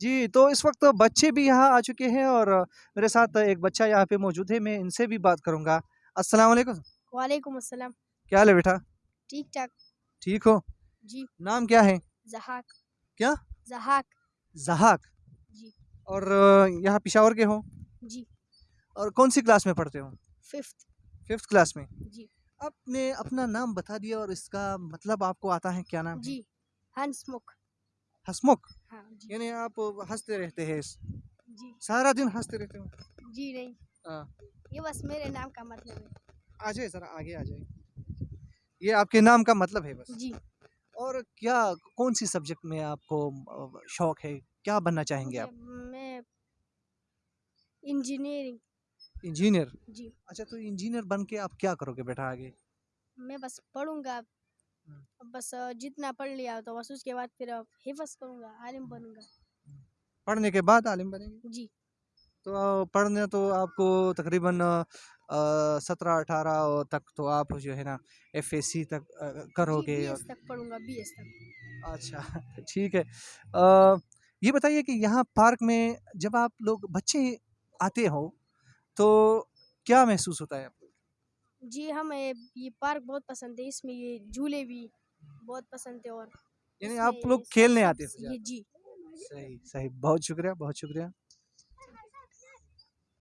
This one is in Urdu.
جی تو اس وقت بچے بھی یہاں آ چکے ہیں اور میرے ساتھ ایک بچہ یہاں پہ موجود ہے میں ان سے بھی بات کروں گا۔ السلام علیکم۔ وعلیکم السلام۔ کیا حال ہے بیٹا؟ ٹھیک ٹھاک۔ ٹھیک ہو؟ جی۔ نام کیا ہے؟ زہاک کیا؟ زہاک زہاک جی۔ اور یہاں پشاور کے ہو؟ جی۔ اور کون سی کلاس میں پڑھتے ہو؟ ففتھ۔ ففتھ کلاس میں۔ جی۔ آپ نے اپنا نام بتا دیا اور اس کا مطلب آپ کو آتا ہے کیا نام جی ہنس مکھ۔ ہسمکھ ہاں جی۔ یعنی آپ ہنستے رہتے ہیں جی۔ سارا دن ہنستے رہتے ہو جی نہیں۔ ہاں۔ یہ بس میرے نام کا مطلب ہے۔ آ جائے ذرا آگے آ جائے۔ یہ آپ کے نام کا مطلب ہے بس۔ جی۔ اور کیا کون سی سبجیکٹ میں آپ کو شوق ہے؟ کیا بننا چاہیں گے آپ؟ میں انجینئرنگ۔ انجینئر۔ جی۔ اچھا تو انجینئر بن کے آپ کیا کرو گے بیٹا آگے؟ میں بس پڑھوں گا۔ بس جتنا پڑھ لیا تو بس اس کے بعد پھر حفظ کروں گا عالم بنوں گا پڑھنے کے بعد عالم بنیں گے جی تو پڑھنے تو آپ کو تقریباً سترہ اٹھارہ تک تو آپ جو ہے نا ایف اے سی تک کرو گے تک پڑھوں گا بی ایس تک اچھا ٹھیک ہے یہ بتائیے کہ یہاں پارک میں جب آپ لوگ بچے آتے ہو تو کیا محسوس ہوتا ہے آپ جی ہمیں یہ پارک بہت پسند ہے اس میں یہ جھولے بھی بہت پسند ہے اور یعنی آپ لوگ کھیلنے آتے ہو یہ جی۔ صحیح صحیح بہت شکریہ بہت شکریہ۔